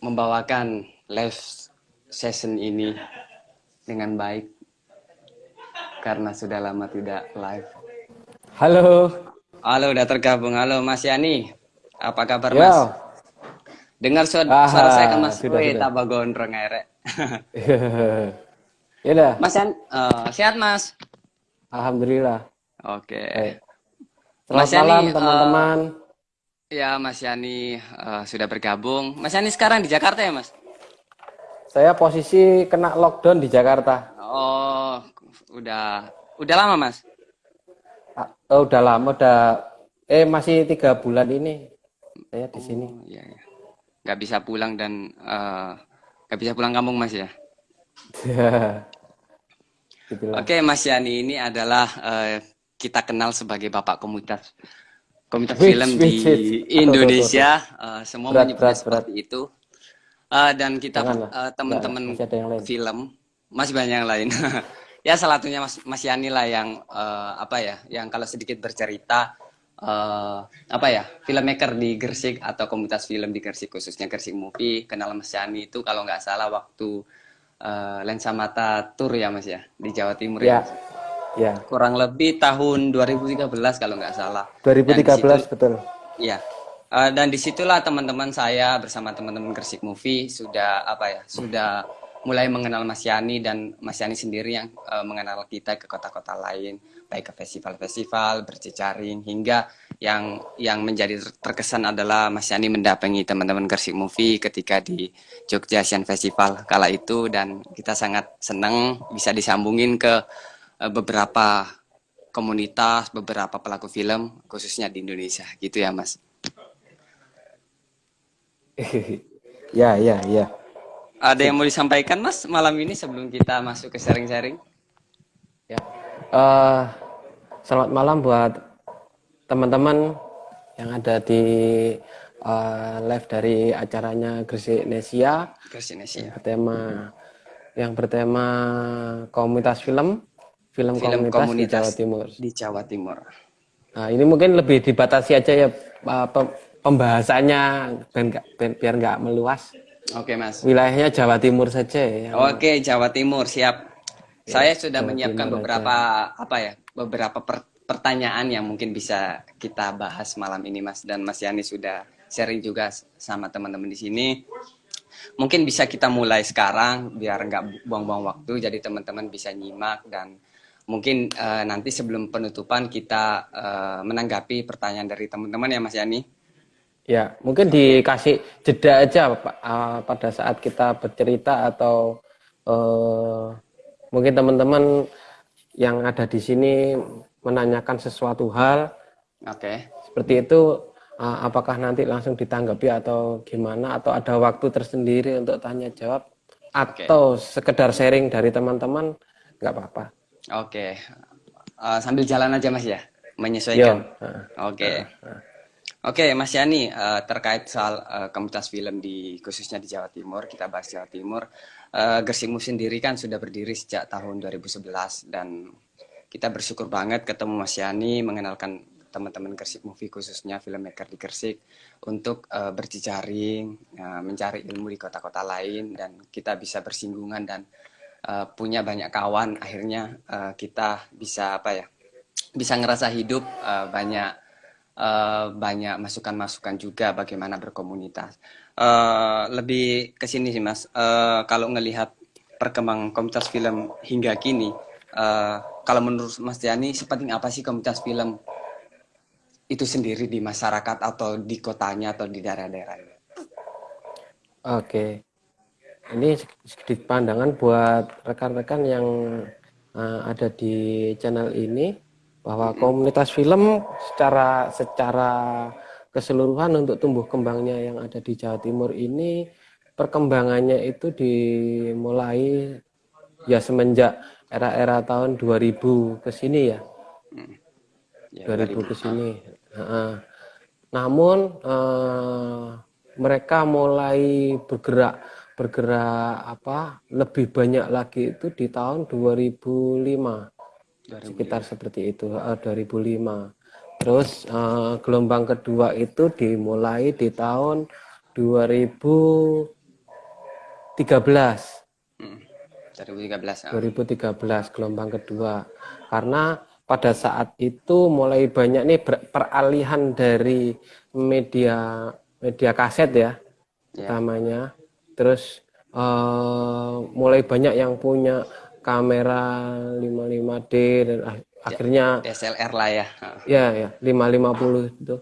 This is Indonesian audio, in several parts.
membawakan live session ini dengan baik karena sudah lama tidak live. Halo. Halo, udah tergabung. Halo, Mas Yani. Apa kabar, Mas? Yo. Dengar suara, Aha, suara saya kan, Mas? sudah, Wih, tambah gondrong airnya. ya dah. Mas Yani, eh, sehat, Mas? Alhamdulillah. Oke. Baik. Selamat Mas malam eh, teman-teman. Ya, Mas Yani eh, sudah bergabung. Mas Yani sekarang di Jakarta ya, Mas? Saya posisi kena lockdown di Jakarta. Oh, udah udah lama, Mas? Oh, udah lama, udah eh masih tiga bulan ini saya di sini. Oh, iya, iya. Nggak bisa pulang dan eh, nggak bisa pulang kampung, Mas ya? Gitulah. Oke, Mas Yani ini adalah eh, kita kenal sebagai bapak komunitas komunitas Wih, film wih, di. Aduh, aduh, Indonesia. Eh, semua Berat, menyebutnya berat, seperti itu. Eh, dan kita eh, teman-teman film masih banyak yang lain. ya salah satunya Mas Mas Yani lah yang eh, apa ya, yang kalau sedikit bercerita eh, apa ya, filmmaker di Gresik atau komunitas film di Gresik khususnya Gresik Movie. Kenal Mas Yani itu kalau nggak salah waktu eh, Lensa Mata Tour ya Mas ya di Jawa Timur Ya. ya. Ya. kurang lebih tahun 2013 kalau nggak salah. 2013 Dan di situ- betul. Iya. Eh, dan di situlah teman-teman saya bersama teman-teman Gresik Movie sudah apa ya, sudah mulai mengenal Mas Yani dan Mas Yani sendiri yang eh, mengenal kita ke kota-kota lain, baik ke festival-festival, berjejaring hingga yang yang menjadi ter- terkesan adalah Mas Yani mendampingi teman-teman Gresik Movie ketika di Jogja Asian Festival kala itu dan kita sangat senang bisa disambungin ke beberapa komunitas, beberapa pelaku film khususnya di Indonesia gitu ya Mas. ya, ya, ya. Ada yang mau disampaikan Mas malam ini sebelum kita masuk ke sharing-sharing? Ya. Eh, selamat malam buat teman-teman yang ada di eh, live dari acaranya Gresik Nesia Gresik yang Indonesia. bertema yang bertema komunitas film film, Film komunitas, komunitas di Jawa Timur. Di Jawa Timur. Nah, ini mungkin lebih dibatasi aja ya pem- pembahasannya biar nggak biar nggak meluas. Oke Mas. Wilayahnya Jawa Timur saja ya. Oke Jawa Timur siap. Saya sudah Jawa menyiapkan Timur beberapa apa ya beberapa per- pertanyaan yang mungkin bisa kita bahas malam ini Mas dan Mas Yani sudah sharing juga sama teman-teman di sini. Mungkin bisa kita mulai sekarang biar nggak buang-buang waktu jadi teman-teman bisa nyimak dan mungkin eh, nanti sebelum penutupan kita eh, menanggapi pertanyaan dari teman-teman ya Mas Yani. Ya, mungkin dikasih jeda aja Pak, eh, pada saat kita bercerita atau eh, mungkin teman-teman yang ada di sini menanyakan sesuatu hal Oke. seperti itu eh, apakah nanti langsung ditanggapi atau gimana atau ada waktu tersendiri untuk tanya jawab atau sekedar sharing dari teman-teman nggak apa-apa. Oke. Eh, sambil jalan aja Mas ya, menyesuaikan. Oke. Oke, Mas Yani, eh, terkait soal eh, komunitas film di khususnya di Jawa Timur, kita bahas Jawa Timur. Eh, Gersikmu sendiri kan sudah berdiri sejak tahun 2011 dan kita bersyukur banget ketemu Mas Yani, mengenalkan teman-teman Gersik Movie khususnya filmmaker di Gersik untuk eh, berjejaring, eh, mencari ilmu di kota-kota lain dan kita bisa bersinggungan dan eh, punya banyak kawan. Akhirnya eh, kita bisa apa ya? Bisa ngerasa hidup eh, banyak eh, banyak masukan-masukan juga bagaimana berkomunitas. Eh, lebih ke sini sih Mas, Eh, kalau ngelihat perkembangan komunitas film hingga kini, eh, kalau menurut Mas Yani, sepenting apa sih komunitas film itu sendiri di masyarakat atau di kotanya atau di daerah-daerah? Oke. Ini sedikit pandangan buat rekan-rekan yang uh, ada di channel ini bahwa komunitas film secara secara keseluruhan untuk tumbuh kembangnya yang ada di Jawa Timur ini perkembangannya itu dimulai ya semenjak era-era tahun 2000 ke sini ya. Ya, 2000 ke sini. Heeh. Namun eh, mereka mulai bergerak bergerak apa lebih banyak lagi itu di tahun 2005 sekitar seperti itu eh, 2005. Terus eh, gelombang kedua itu dimulai di tahun 2010 2013. 2013. 2013 gelombang kedua. Karena pada saat itu mulai banyak nih peralihan dari media media kaset ya, yeah. utamanya. Terus uh, mulai banyak yang punya kamera 55D dan ya, akhirnya DSLR lah ya. Ya, ya, 550 itu.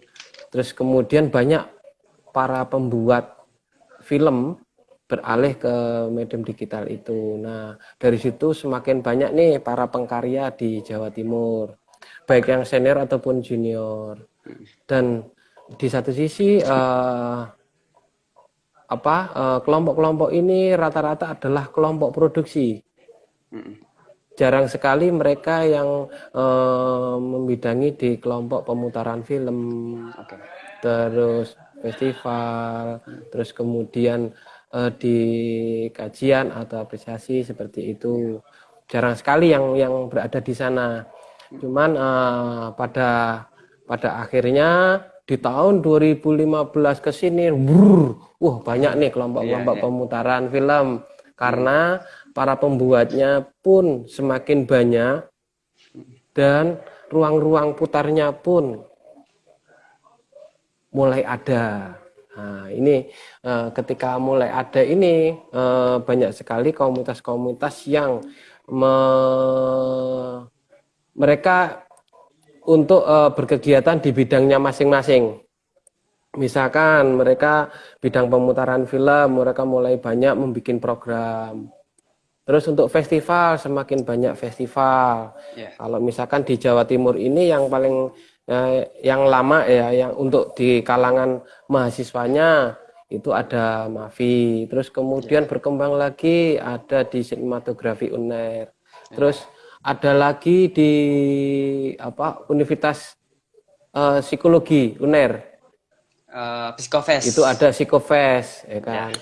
Terus kemudian banyak para pembuat film beralih ke medium digital itu. Nah, dari situ semakin banyak nih para pengkarya di Jawa Timur, baik yang senior ataupun junior. Dan di satu sisi uh, apa eh, kelompok-kelompok ini rata-rata adalah kelompok produksi. Jarang sekali mereka yang uh, membidangi di kelompok pemutaran film, okay. terus festival, terus kemudian uh, di kajian atau apresiasi seperti itu. Jarang sekali yang yang berada di sana. Cuman uh, pada pada akhirnya di tahun 2015 ke sini wah banyak nih kelompok-kelompok yeah, yeah. pemutaran film. Karena para pembuatnya pun semakin banyak dan ruang-ruang putarnya pun mulai ada. Nah, ini uh, ketika mulai ada ini uh, banyak sekali komunitas-komunitas yang me mereka untuk uh, berkegiatan di bidangnya masing-masing. Misalkan mereka bidang pemutaran film, mereka mulai banyak membuat program. Terus untuk festival semakin banyak festival. Yeah. Kalau misalkan di Jawa Timur ini yang paling eh, yang lama ya yang untuk di kalangan mahasiswanya itu ada Mavi terus kemudian ya. berkembang lagi ada di sinematografi UNER ya. terus ada lagi di apa Universitas uh, Psikologi UNER uh, Psikofest itu ada Psikofest ya kan ya.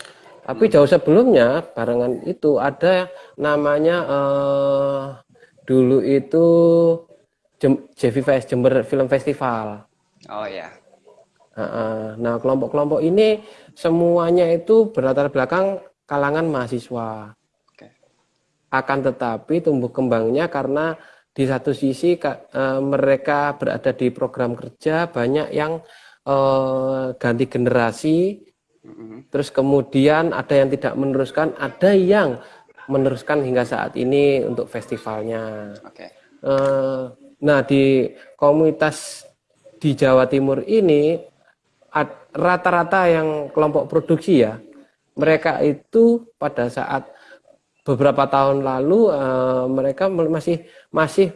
tapi jauh sebelumnya barengan itu ada namanya uh, dulu itu Jevi Fest Jember Film Festival. Oh ya. Nah kelompok-kelompok ini semuanya itu berlatar belakang kalangan mahasiswa. Akan tetapi tumbuh kembangnya karena di satu sisi uh, mereka berada di program kerja banyak yang uh, ganti generasi, mm-hmm. terus kemudian ada yang tidak meneruskan, ada yang meneruskan hingga saat ini untuk festivalnya. Okay. Uh, Nah, di komunitas di Jawa Timur ini rata-rata yang kelompok produksi ya, mereka itu pada saat beberapa tahun lalu uh, mereka masih masih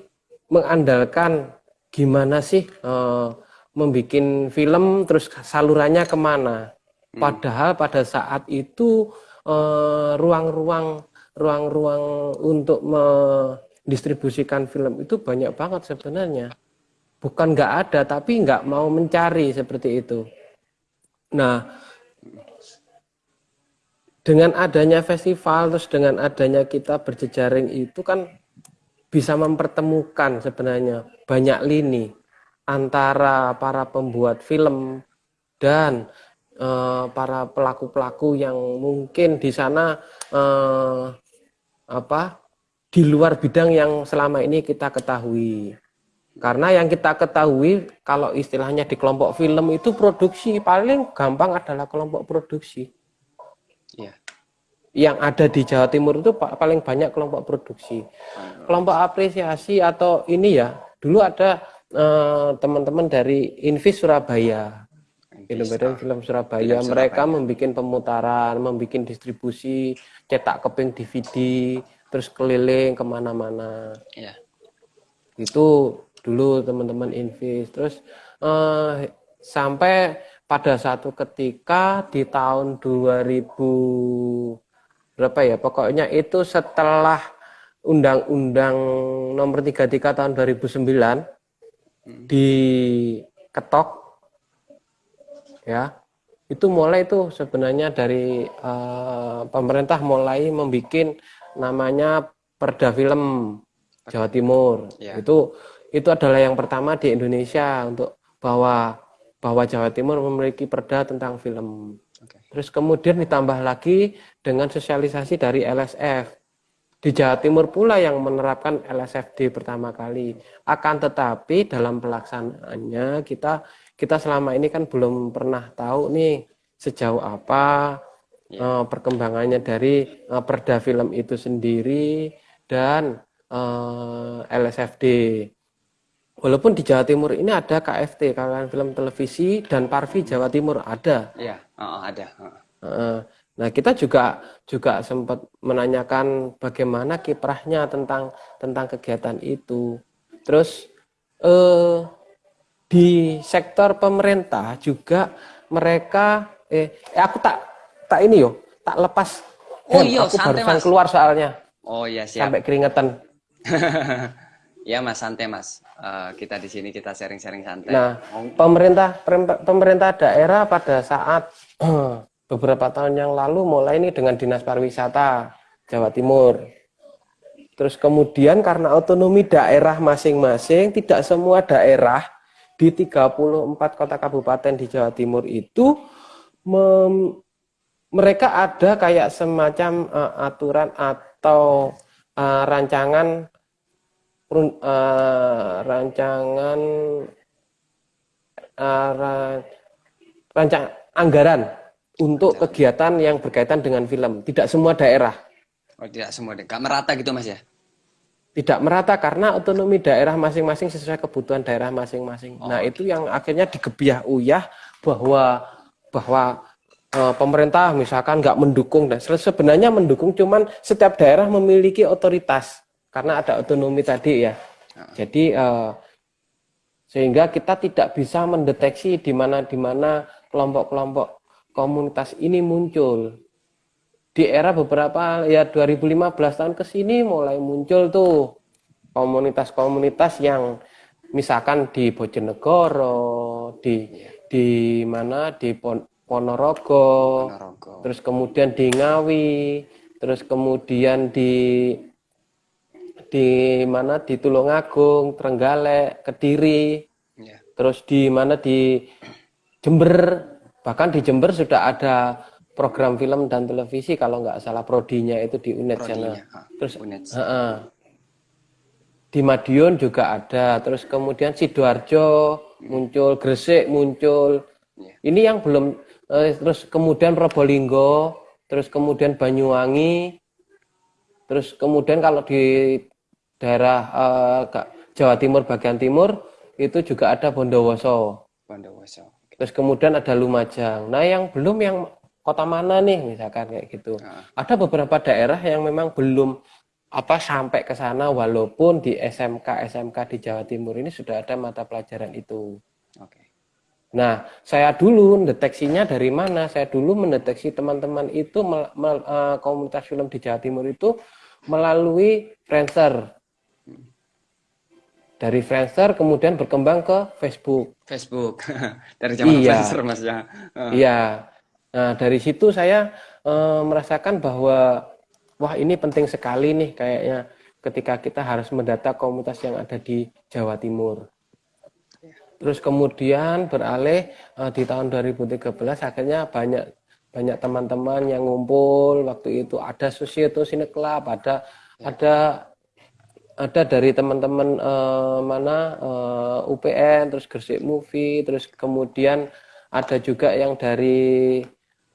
mengandalkan gimana sih uh, membuat film terus salurannya ke mana. Hmm. Padahal pada saat itu eh, ruang-ruang ruang-ruang untuk me distribusikan film itu banyak banget sebenarnya. Bukan nggak ada, tapi nggak mau mencari seperti itu. Nah, dengan adanya festival, terus dengan adanya kita berjejaring itu kan bisa mempertemukan sebenarnya banyak lini antara para pembuat film dan uh, para pelaku-pelaku yang mungkin di sana uh, apa di luar bidang yang selama ini kita ketahui. Karena yang kita ketahui kalau istilahnya di kelompok film itu produksi paling gampang adalah kelompok produksi. Ya. Yang ada di Jawa Timur itu paling banyak kelompok produksi. Kelompok apresiasi atau ini ya, dulu ada eh, teman-teman eh, dari Invis Surabaya. Film film, film Surabaya, film mereka membuat pemutaran, membuat distribusi, cetak keping DVD, terus keliling ke mana-mana ya. itu dulu teman-teman invest terus uh, sampai pada satu ketika di tahun 2000 berapa ya pokoknya itu setelah undang-undang nomor 33 tahun 2009 hmm. diketok ya itu mulai itu sebenarnya dari uh, pemerintah mulai membuat namanya Perda Film Jawa Timur. Ya. Itu itu adalah yang pertama di Indonesia untuk bahwa bahwa Jawa Timur memiliki perda tentang film. Terus kemudian ditambah lagi dengan sosialisasi dari LSF. Di Jawa Timur pula yang menerapkan LSFD pertama kali. Akan tetapi dalam pelaksanaannya kita kita selama ini kan belum pernah tahu nih sejauh apa ya. uh, perkembangannya dari uh, perda film itu sendiri dan uh, eh, LSFD. Walaupun di Jawa Timur ini ada KFT, kawan film televisi dan Parvi Jawa Timur ada. Iya, oh, ada. Uh, Nah, kita juga juga sempat menanyakan bagaimana kiprahnya tentang tentang kegiatan itu. Terus eh, di sektor pemerintah juga mereka eh, eh aku tak tak ini yo, tak lepas. Oh iya, aku santai, barusan mas. keluar soalnya. Oh iya siap. Sampai keringetan. ya mas santai mas. Uh, kita di sini kita sharing-sharing santai. Nah, pemerintah pemerintah daerah pada saat beberapa tahun yang lalu mulai ini dengan Dinas Pariwisata Jawa Timur. Terus kemudian karena otonomi daerah masing-masing, tidak semua daerah di 34 kota kabupaten di Jawa Timur itu mem, mereka ada kayak semacam uh, aturan atau uh, rancangan uh, rancangan uh, rancang anggaran untuk kegiatan yang berkaitan dengan film. Tidak semua daerah. Oh, tidak semua daerah. Merata gitu Mas ya? Tidak merata karena otonomi daerah masing-masing sesuai kebutuhan daerah masing-masing. Oh, nah, itu yang akhirnya digebiah uyah bahwa bahwa e, pemerintah misalkan nggak mendukung dan sebenarnya mendukung cuman setiap daerah memiliki otoritas karena ada otonomi tadi ya. Jadi e, sehingga kita tidak bisa mendeteksi di mana di mana kelompok-kelompok komunitas ini muncul. Di era beberapa ya 2015 tahun ke sini mulai muncul tuh komunitas-komunitas yang misalkan di Bojonegoro, di di mana di Pon, Ponorogo, Ponorogo, terus kemudian di Ngawi, terus kemudian di di mana di Tulungagung, Trenggalek, Kediri, ya. terus di mana di Jember Bahkan di Jember sudah ada program film dan televisi kalau nggak salah prodinya itu di UNED sana. Terus Uh, uh, di Madiun juga ada. Terus kemudian sidoarjo muncul, Gresik muncul. Yeah. Ini yang belum uh, terus kemudian Probolinggo, terus kemudian Banyuwangi. Terus kemudian kalau di daerah uh, Jawa Timur bagian timur itu juga ada Bondowoso. Bondowoso. Terus kemudian ada Lumajang. Nah, yang belum yang kota mana nih misalkan kayak gitu. Nah. Ada beberapa daerah yang memang belum apa sampai ke sana walaupun di SMK SMK di Jawa Timur ini sudah ada mata pelajaran itu. Oke. Nah, saya dulu deteksinya dari mana? Saya dulu mendeteksi teman-teman itu mel, mel, uh, komunitas film di Jawa Timur itu melalui Friendster dari Friendster kemudian berkembang ke Facebook. Facebook dari zaman iya. Friendster mas ya. Uh. Iya. Nah dari situ saya uh, merasakan bahwa wah ini penting sekali nih kayaknya ketika kita harus mendata komunitas yang ada di Jawa Timur. Terus kemudian beralih uh, di tahun 2013 akhirnya banyak banyak teman-teman yang ngumpul waktu itu ada Susieto Cine Club, ada ya. ada ada dari teman-teman uh, mana uh, eh, UPN terus Gresik Movie terus kemudian ada juga yang dari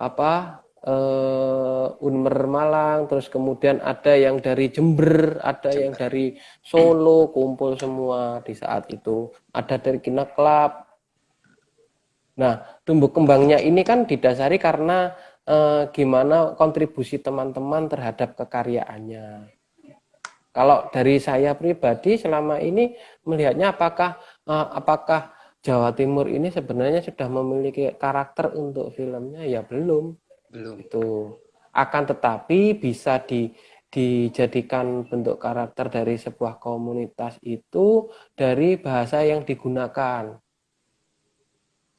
apa uh, Unmer Malang terus kemudian ada yang dari Jember ada Jember. yang dari Solo kumpul semua di saat itu. Ada dari Kina Club. Nah tumbuh kembangnya ini kan didasari karena uh, gimana kontribusi teman-teman terhadap kekaryaannya kalau dari saya pribadi selama ini melihatnya apakah uh, apakah Jawa Timur ini sebenarnya sudah memiliki karakter untuk filmnya ya belum. Belum. Itu akan tetapi bisa di dijadikan bentuk karakter dari sebuah komunitas itu dari bahasa yang digunakan.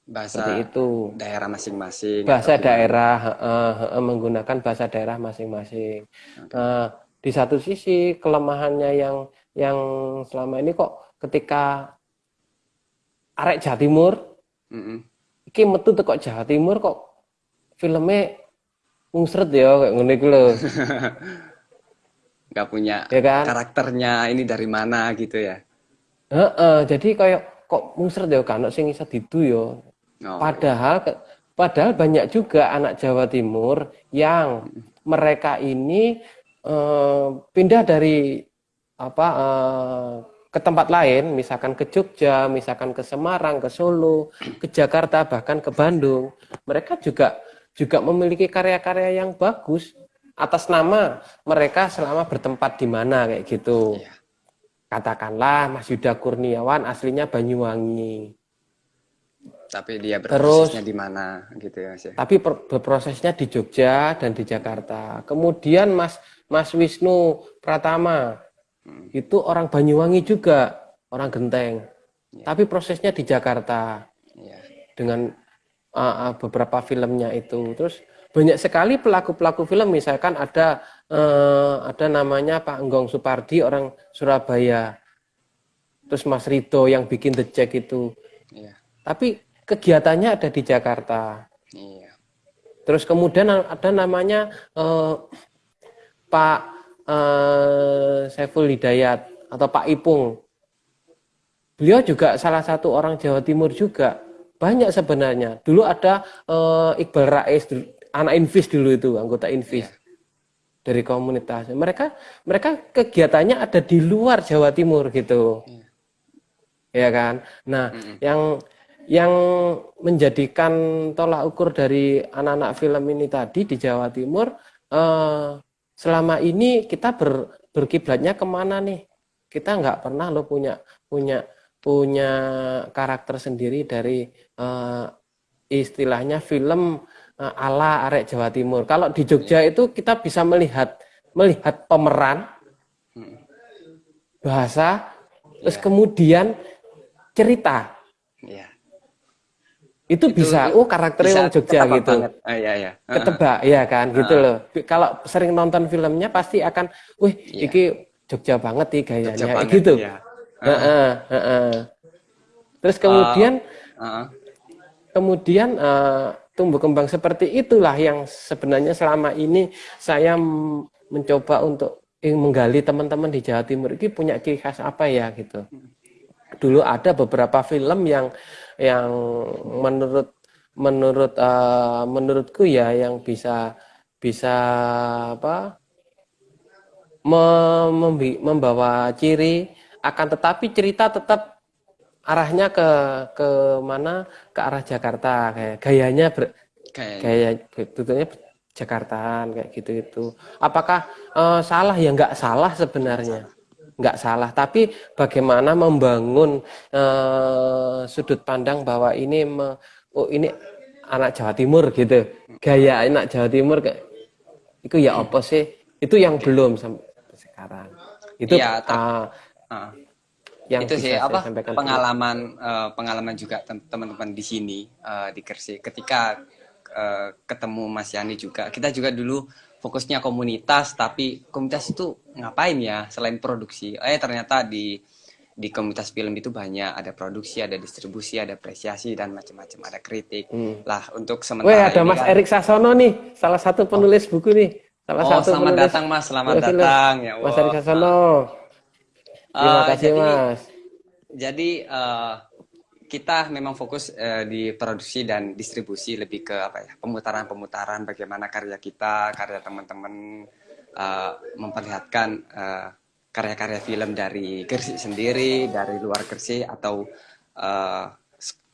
Bahasa Seperti itu. daerah masing-masing. Bahasa daerah uh, uh, menggunakan bahasa daerah masing-masing. Okay. Uh, di satu sisi kelemahannya yang yang selama ini kok ketika arek Jawa Timur mm -hmm. iki metu teko Jawa Timur kok filmnya mungsret ya kayak ngono iku lho. nggak punya Ya kan? karakternya ini dari mana gitu ya. Heeh, jadi kayak kok mungsret ya kan sing iso didu ya. Oh, Padahal padahal banyak juga anak Jawa Timur yang mereka ini eh, pindah dari apa eh, ke tempat lain, misalkan ke Jogja, misalkan ke Semarang, ke Solo, ke Jakarta, bahkan ke Bandung. Mereka juga juga memiliki karya-karya yang bagus atas nama mereka selama bertempat di mana kayak gitu. Iya. Katakanlah Mas Yuda Kurniawan aslinya Banyuwangi. Tapi dia Terus- berprosesnya di mana gitu ya Mas ya. tapi berprosesnya di Jogja dan di Jakarta. Kemudian Mas Mas Wisnu Pratama itu orang Banyuwangi juga, orang Genteng. Tapi prosesnya di Jakarta Iya. dengan uh, uh, beberapa filmnya itu. Terus banyak sekali pelaku-pelaku film, misalkan ada uh, ada namanya Pak Enggong Supardi orang Surabaya. Terus Mas Rito yang bikin The Jack itu. Iya. Tapi kegiatannya ada di Jakarta. Iya. Terus kemudian ada namanya eh, Pak eh, Saiful Hidayat atau Pak Ipung. Beliau juga salah satu orang Jawa Timur juga. Banyak sebenarnya. Dulu ada eh, Iqbal Rais, anak Invis dulu itu, anggota Invis Iya. dari komunitas. Mereka mereka kegiatannya ada di luar Jawa Timur gitu. Ya kan? Nah, yang yang menjadikan tolak ukur dari anak-anak film ini tadi di Jawa Timur eh, selama ini kita ber, berkiblatnya ke mana nih? Kita nggak pernah lo punya punya punya karakter sendiri dari eh, istilahnya film eh, ala arek Jawa Timur. Kalau di Jogja itu kita bisa melihat melihat pemeran, bahasa, terus kemudian cerita. Iya. Itu, bisa, oh karakternya Bisa Jogja gitu. banget. Ah, iya iya. Heeh. Ketebak, ya kan, gitu loh. Kalau sering nonton filmnya pasti akan, wih, Iya. iki Jogja banget nih gayanya, Jogja banget, gitu. iya. Heeh, heeh. Terus kemudian, Heeh. kemudian eh, tumbuh kembang seperti itulah yang sebenarnya selama ini saya mencoba untuk eh, menggali teman-teman di Jawa Timur ini punya ciri khas apa ya gitu. Dulu ada beberapa film yang yang menurut menurut eh, menurutku ya yang bisa bisa apa me- membi- membawa ciri. Akan tetapi cerita tetap arahnya ke ke mana? Ke arah Jakarta. Kayak gayanya ber, Kayak gaya tutupnya Jakartaan kayak gitu itu apakah eh, salah? Ya nggak salah sebenarnya nggak salah. Tapi bagaimana membangun eh, sudut pandang bahwa ini me- oh ini anak Jawa Timur gitu. Gaya anak Jawa Timur kayak itu ya apa sih? Itu yang belum sampai sekarang. Itu ter- ah, ah. yang itu sih apa pengalaman eh, pengalaman juga tem- teman-teman di sini eh, di Gresik. Ketika eh, ketemu Mas Yani juga kita juga dulu fokusnya komunitas tapi komunitas itu ngapain ya selain produksi eh ternyata di di komunitas film itu banyak ada produksi ada distribusi ada apresiasi dan macam-macam ada kritik Hmm. lah untuk Weh sementara ada ini Mas kan- Erik Sasono nih, salah satu penulis buku nih. Salah Oh, satu selamat penulis datang, Mas. Selamat film. datang. Ya, Mas wah. Erik Sasono. Terima Eh, kasih jadi- Mas. Jadi eh, kita memang fokus eh, di produksi dan distribusi lebih ke apa ya pemutaran-pemutaran bagaimana karya kita, karya teman-teman eh, memperlihatkan eh, karya-karya film dari Gresik sendiri, dari luar Gresik atau eh,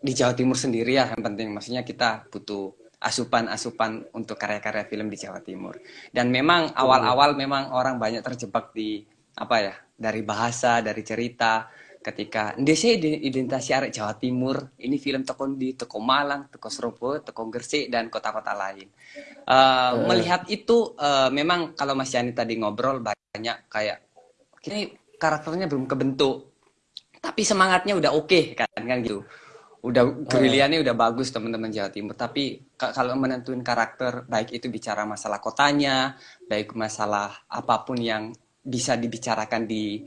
di Jawa Timur sendiri ya yang penting. Maksudnya kita butuh asupan-asupan untuk karya-karya film di Jawa Timur. Dan memang awal-awal memang orang banyak terjebak di apa ya dari bahasa, dari cerita ketika ndese identitas arek Jawa Timur. Ini film teko di teko Malang, teko Surabaya, teko Gresik dan kota-kota lain. Eh, Melihat itu eh, memang kalau Mas Yani tadi ngobrol banyak kayak ini karakternya belum kebentuk tapi semangatnya udah oke kan kan gitu. Udah gerilliannya udah bagus teman-teman Jawa Timur. Tapi ka- kalau menentuin karakter baik itu bicara masalah kotanya baik masalah apa pun yang bisa dibicarakan di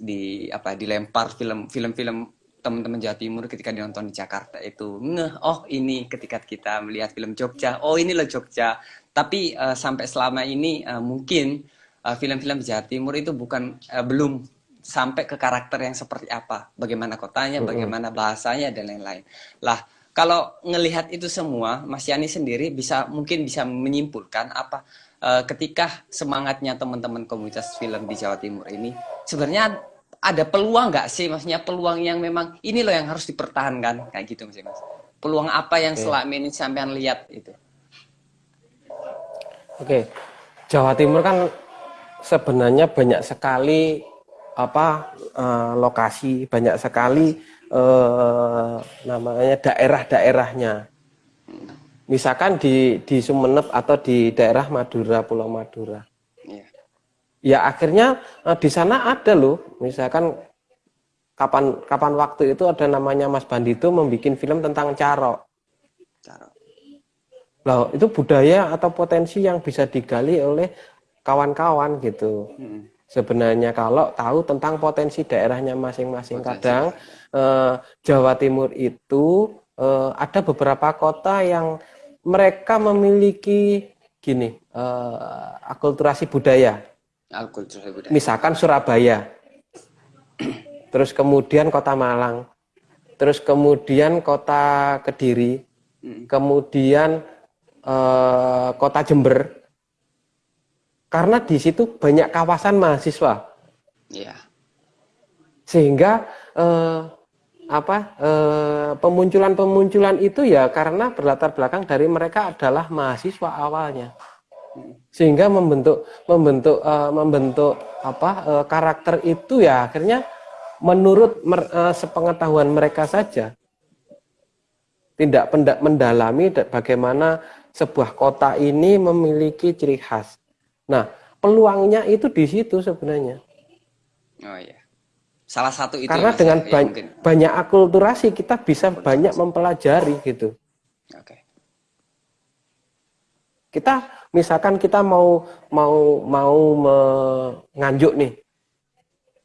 di apa dilempar film film-film teman-teman Jawa Timur ketika dinonton di Jakarta itu. Ngeh oh ini ketika kita melihat film Jogja. Oh ini loh Jogja. Tapi uh, sampai selama ini uh, mungkin film film-film Jawa Timur itu bukan uh, belum sampai ke karakter yang seperti apa. Bagaimana kotanya bagaimana bahasanya dan lain-lain. Lah kalau ngelihat itu semua Mas Yani sendiri bisa mungkin bisa menyimpulkan apa uh, ketika semangatnya teman-teman komunitas film di Jawa Timur ini sebenarnya ada peluang nggak sih? Maksudnya peluang yang memang ini loh yang harus dipertahankan. Kayak gitu mas mas. Peluang apa yang okay. selama ini sampean lihat itu? Oke. Okay. Jawa Timur kan sebenarnya banyak sekali apa uh, lokasi banyak sekali uh, namanya daerah-daerahnya. Misalkan di di Sumeneb atau di daerah Madura Pulau Madura ya akhirnya uh, di sana ada loh. Misalkan kapan kapan waktu itu ada namanya Mas Bandito membuat film tentang caro caro loh itu budaya atau potensi yang bisa digali oleh kawan-kawan gitu. Hmm. sebenarnya kalau tahu tentang potensi daerahnya masing-masing. Kadang eh, Jawa Timur itu eh, ada beberapa kota yang mereka memiliki gini eh, akulturasi budaya Misalkan Surabaya, terus kemudian Kota Malang, terus kemudian Kota Kediri, hmm. kemudian eh, Kota Jember. Karena di situ banyak kawasan mahasiswa. Yeah. Sehingga eh, apa eh, pemunculan-pemunculan itu ya karena berlatar belakang dari mereka adalah mahasiswa awalnya sehingga membentuk membentuk uh, membentuk apa uh, karakter itu ya akhirnya menurut mer, uh, sepengetahuan mereka saja tidak pendak mendalami bagaimana sebuah kota ini memiliki ciri khas. Nah, peluangnya itu di situ sebenarnya. Oh iya. Salah satu itu Karena ya, dengan ya, ba mungkin. banyak akulturasi kita bisa Akulturasi. banyak mempelajari gitu. Oke. Okay. Kita misalkan kita mau mau mau nganjuk nih.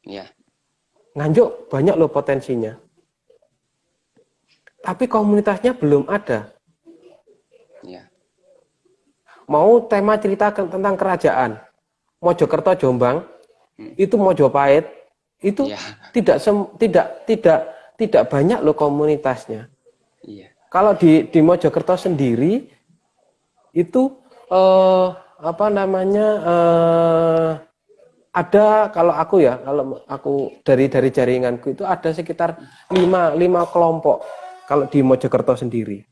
Ya. Nganjuk banyak loh potensinya. Tapi komunitasnya belum ada. Ya. Mau tema cerita tentang kerajaan. Mojokerto Jombang hmm. itu Mojopahit itu ya. tidak sem, tidak tidak tidak banyak loh komunitasnya. Iya. Kalau di di Mojokerto sendiri itu uh, apa namanya uh, ada kalau aku ya kalau aku dari dari jaringanku itu ada sekitar lima lima kelompok kalau di Mojokerto sendiri.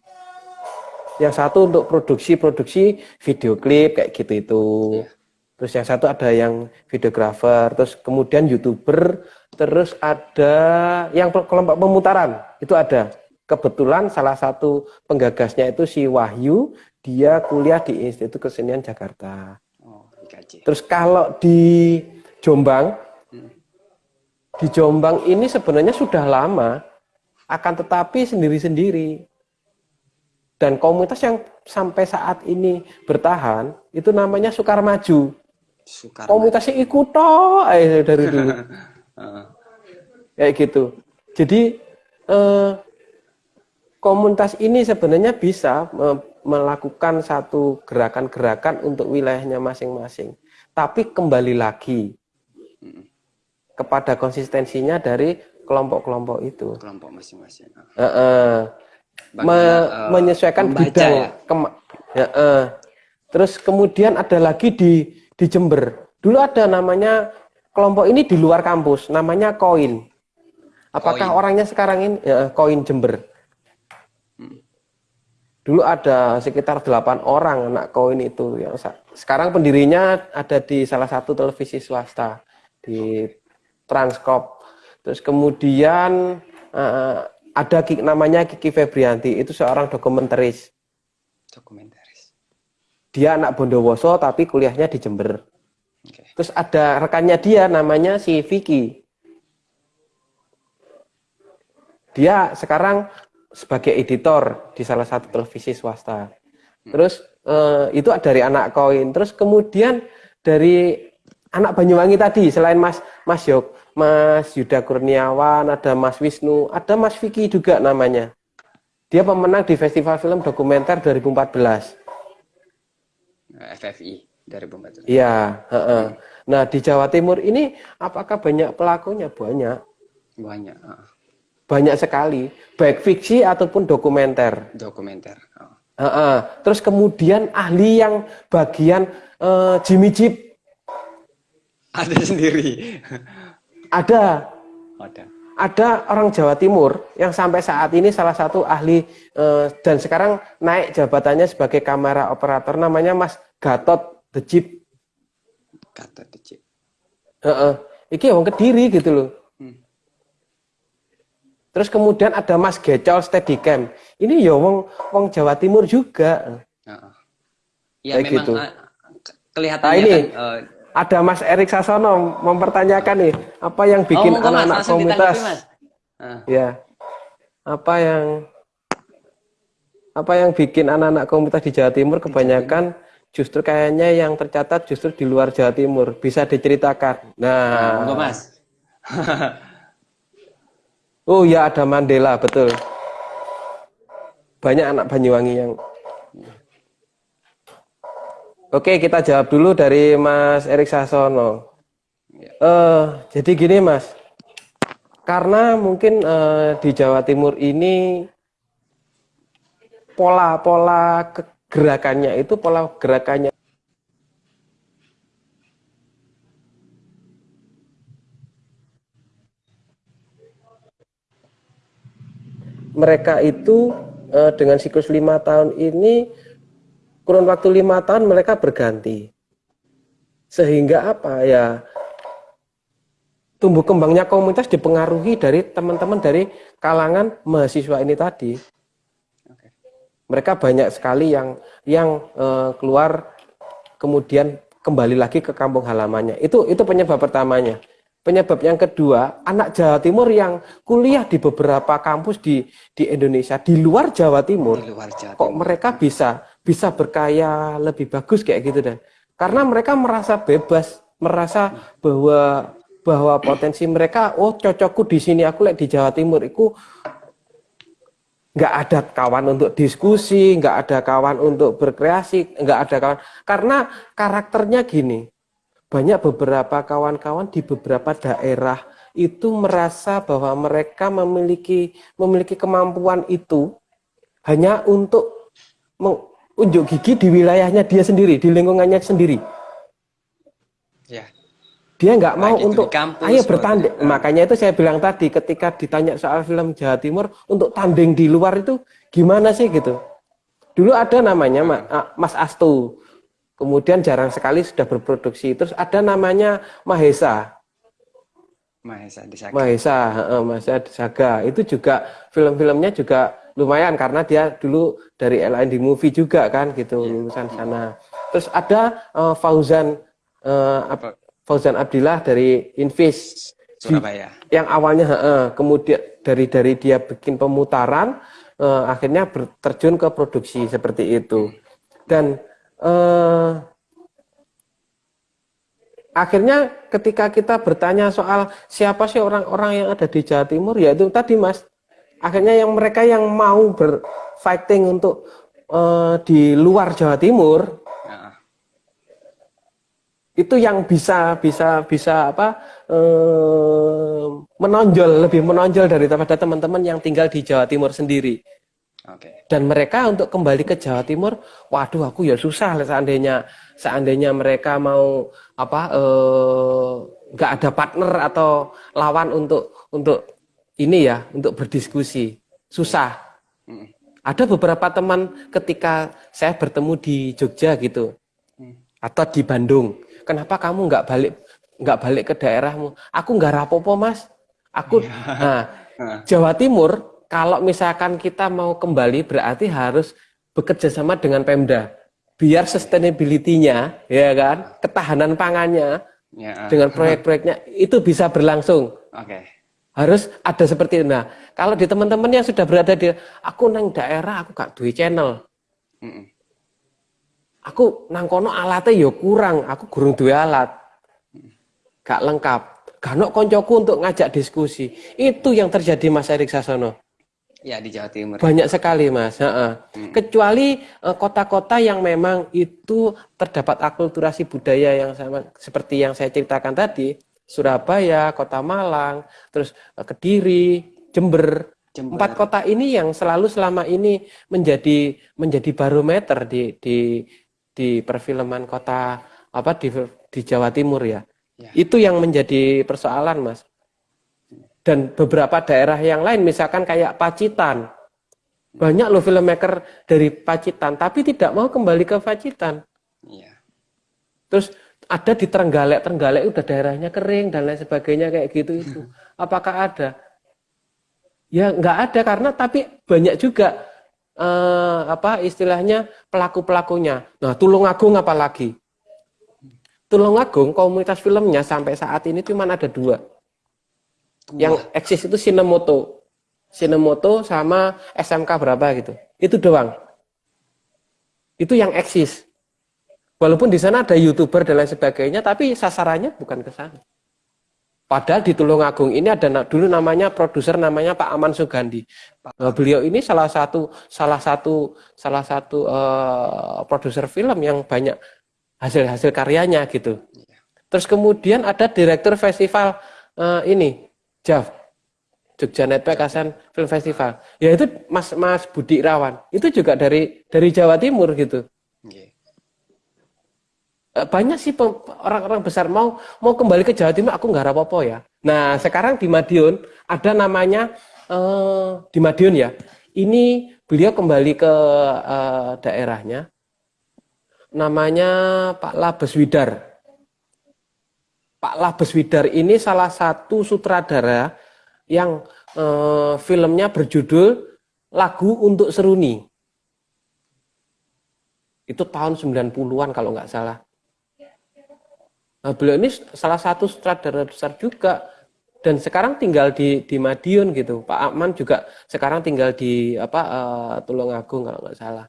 Yang satu untuk produksi produksi video klip kayak gitu itu. Iya. terus yang satu ada yang videografer terus kemudian youtuber terus ada yang kelompok pemutaran itu ada. Kebetulan salah satu penggagasnya itu si Wahyu dia kuliah di Institut Kesenian Jakarta. Oh, Terus kalau di Jombang, hmm. di Jombang ini sebenarnya sudah lama, akan tetapi sendiri-sendiri. Dan komunitas yang sampai saat ini bertahan, itu namanya Sukar Maju. Sukar Komunitasnya ikut toh eh, dari dulu. Kayak gitu. Jadi eh, komunitas ini sebenarnya bisa eh, melakukan satu gerakan-gerakan untuk wilayahnya masing-masing. Tapi kembali lagi kepada konsistensinya dari kelompok-kelompok itu. Kelompok masing-masing. Uh, uh, Me uh, menyesuaikan bidang. Ya? ya, uh. Terus kemudian ada lagi di di Jember. Dulu ada namanya kelompok ini di luar kampus, namanya Koin. Apakah koin. orangnya sekarang ini ya, Koin Jember? Dulu ada sekitar 8 orang anak koin itu yang sekarang pendirinya ada di salah satu televisi swasta di Transkop. Terus kemudian uh, ada namanya Kiki Febrianti, itu seorang dokumentaris. Dokumentaris. Dia anak Bondowoso tapi kuliahnya di Jember. Okay. Terus ada rekannya dia namanya si Vicky. Dia sekarang sebagai editor di salah satu televisi swasta. Terus eh, itu dari anak koin. Terus kemudian dari anak Banyuwangi tadi selain Mas Mas Yok, Mas Yuda Kurniawan, ada Mas Wisnu, ada Mas Vicky juga namanya. Dia pemenang di Festival Film Dokumenter 2014. FFI 2014. Iya, heeh. Nah, di Jawa Timur ini apakah banyak pelakunya? Banyak. Banyak. Uh. Banyak sekali, baik fiksi ataupun dokumenter. Dokumenter. Uh. Uh, Terus kemudian ahli yang bagian uh, Jimmy Jeep. Ada sendiri. Ada. Ada. Ada orang Jawa Timur yang sampai saat ini salah satu ahli uh, dan sekarang naik jabatannya sebagai kamera operator namanya Mas Gatot The Jeep. Gatot The Jeep. Uh, uh. Iki orang kediri gitu loh. Terus kemudian ada Mas Gecol Steadicam. Ini ya wong wong Jawa Timur juga. Iya memang gitu. kelihatan nah, ini, kan, uh, ada Mas Erik Sasono mempertanyakan nih apa yang oh, bikin anak-anak oh, komunitas? Uh. ya. Apa yang apa yang bikin anak-anak komunitas di Jawa Timur kebanyakan justru kayaknya yang tercatat justru di luar Jawa Timur. Bisa diceritakan. Nah. Enggak Mas oh ya ada Mandela betul banyak anak Banyuwangi yang Oke, kita jawab dulu dari Mas Erik Sasono. Uh, jadi gini, Mas. Karena mungkin uh, di Jawa Timur ini pola-pola gerakannya itu pola gerakannya mereka itu uh, dengan siklus lima tahun ini kurun waktu lima tahun mereka berganti. Sehingga apa ya tumbuh kembangnya komunitas dipengaruhi dari teman-teman dari kalangan mahasiswa ini tadi. Mereka banyak sekali yang yang uh, keluar kemudian kembali lagi ke kampung halamannya. Itu itu penyebab pertamanya. Penyebab yang kedua, anak Jawa Timur yang kuliah di beberapa kampus di di Indonesia di luar Jawa Timur, luar Jawa Timur. kok mereka bisa bisa berkaya lebih bagus kayak gitu dan karena mereka merasa bebas merasa bahwa bahwa potensi mereka oh cocokku di sini aku lihat di Jawa Timur itu nggak ada kawan untuk diskusi nggak ada kawan untuk berkreasi nggak ada kawan karena karakternya gini banyak beberapa kawan-kawan di beberapa daerah itu merasa bahwa mereka memiliki memiliki kemampuan itu hanya untuk unjuk gigi di wilayahnya dia sendiri, di lingkungannya sendiri. Ya. Dia nggak mau untuk kampus, ayo bertanding. Ya. Makanya itu saya bilang tadi ketika ditanya soal film Jawa Timur untuk tanding di luar itu gimana sih gitu. Dulu ada namanya Mas Astu. Kemudian jarang sekali sudah berproduksi. Terus ada namanya Mahesa. Mahesa Desaga. Mahesa, Mahesa Desaga. Itu juga film-filmnya juga lumayan karena dia dulu dari LND Movie juga kan gitu yeah. lulusan sana. Terus ada uh, Fauzan uh, Ab Fauzan Abdillah dari Invis Surabaya. Yang awalnya uh, kemudian dari dari dia bikin pemutaran uh, akhirnya terjun ke produksi seperti itu. Dan uh, akhirnya ketika kita bertanya soal siapa sih orang-orang yang ada di Jawa Timur ya itu tadi Mas akhirnya yang mereka yang mau berfighting untuk uh, di luar Jawa Timur ya. itu yang bisa bisa bisa apa uh, menonjol lebih menonjol daripada teman-teman yang tinggal di Jawa Timur sendiri. Okay. Dan mereka untuk kembali ke Jawa Timur, waduh aku ya susah seandainya seandainya mereka mau apa eh, nggak ada partner atau lawan untuk untuk ini ya untuk berdiskusi susah. Ada beberapa teman ketika saya bertemu di Jogja gitu atau di Bandung, kenapa kamu nggak balik nggak balik ke daerahmu? Aku nggak rapopo mas. Aku nah Jawa Timur kalau misalkan kita mau kembali berarti harus bekerja sama dengan Pemda biar sustainability-nya ya kan ketahanan pangannya ya. dengan proyek-proyeknya itu bisa berlangsung. Oke. Okay harus ada seperti itu. Nah, kalau di teman-teman yang sudah berada di aku nang daerah aku gak duwe channel. Aku nang kono alatnya ya kurang, aku gurung duwe alat. Gak lengkap. ganok koncoku untuk ngajak diskusi. Itu yang terjadi Mas Erik Sasono. Ya di Jawa Timur. Banyak sekali Mas. Hmm. Kecuali eh, kota-kota yang memang itu terdapat akulturasi budaya yang sama seperti yang saya ceritakan tadi, Surabaya, Kota Malang, terus eh, Kediri, Jember. Jember. Empat kota ini yang selalu selama ini menjadi menjadi barometer di di di perfilman kota apa di di Jawa Timur ya. ya. Itu yang menjadi persoalan, Mas dan beberapa daerah yang lain misalkan kayak Pacitan. Banyak loh filmmaker dari Pacitan tapi tidak mau kembali ke Pacitan. Iya. terus ada di Trenggalek Trenggalek udah daerahnya kering dan lain sebagainya kayak gitu itu. Apakah ada? Ya nggak ada karena tapi banyak juga eh, apa istilahnya pelaku pelakunya nah Tulungagung apalagi? Tulungagung komunitas filmnya sampai saat ini cuma ada dua yang eksis itu Sinemoto. Sinemoto sama SMK berapa gitu. Itu doang. Itu yang eksis. Walaupun di sana ada YouTuber dan lain sebagainya, tapi sasarannya bukan ke sana. Padahal di Tulungagung ini ada dulu namanya produser namanya Pak Aman Sugandi. Nah, beliau ini salah satu salah satu salah satu uh, produser film yang banyak hasil-hasil karyanya gitu. Iya. Terus kemudian ada direktur festival uh, ini JAV Jogja Network Asan Film Festival. Ya itu Mas Mas Budi Rawan. Itu juga dari dari Jawa Timur gitu. Yeah. banyak sih orang-orang besar mau mau kembali ke Jawa Timur aku nggak apa-apa ya. Nah sekarang di Madiun ada namanya uh, di Madiun ya. Ini beliau kembali ke uh, daerahnya. Namanya Pak Labes Widar Pak Labes Widar ini salah satu sutradara yang eh, filmnya berjudul Lagu untuk Seruni. Itu tahun 90-an kalau nggak salah. Nah, beliau ini salah satu sutradara besar juga dan sekarang tinggal di di Madiun gitu. Pak Akman juga sekarang tinggal di apa uh, Tulungagung kalau nggak salah.